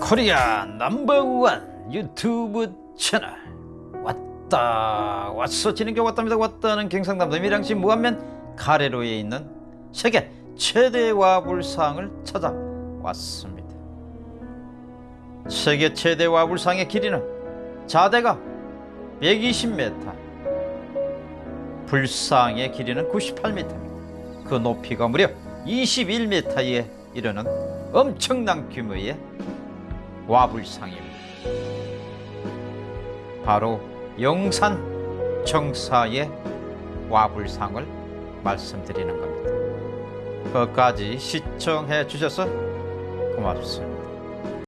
코리아 넘버원 유튜브 채널. 왔다 왔어. 진행자 왔답니다. 왔다는 경상남도 밀양시 무안면 가래로에 있는 세계 최대 와불상을 찾아왔습니다. 세계 최대 와불상의 길이는 자대가 120m 불상의 길이는 98m입니다 그 높이가 무려 21m에 이르는 엄청난 규모의 와불상입니다. 바로 영산 정사의 와불상을 말씀드리는 겁니다. 끝까지 시청해 주셔서 고맙습니다.